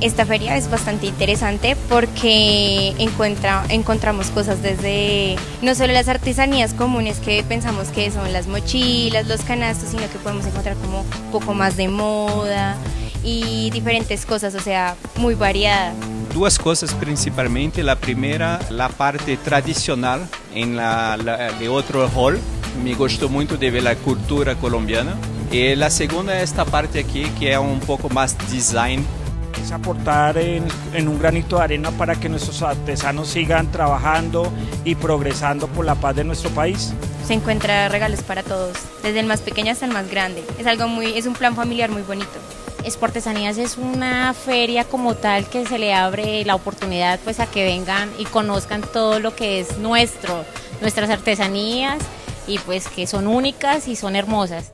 Esta feria es bastante interesante porque encuentra, encontramos cosas desde no solo las artesanías comunes que pensamos que son las mochilas, los canastos, sino que podemos encontrar como un poco más de moda y diferentes cosas, o sea, muy variada. Duas coisas principalmente. La primeira, a parte tradicional em la, la, de outro hall. Me gostou muito de ver a cultura colombiana. E a segunda é esta parte aqui que é um pouco mais design es aportar en, en, un granito de arena para que nuestros artesanos sigan trabajando y progresando por la paz de nuestro país. Se encuentra regalos para todos, desde el más pequeño hasta el más grande. Es algo muy, es un plan familiar muy bonito. Exportesanías es una feria como tal que se le abre la oportunidad pues a que vengan y conozcan todo lo que es nuestro, nuestras artesanías y pues que son únicas y son hermosas.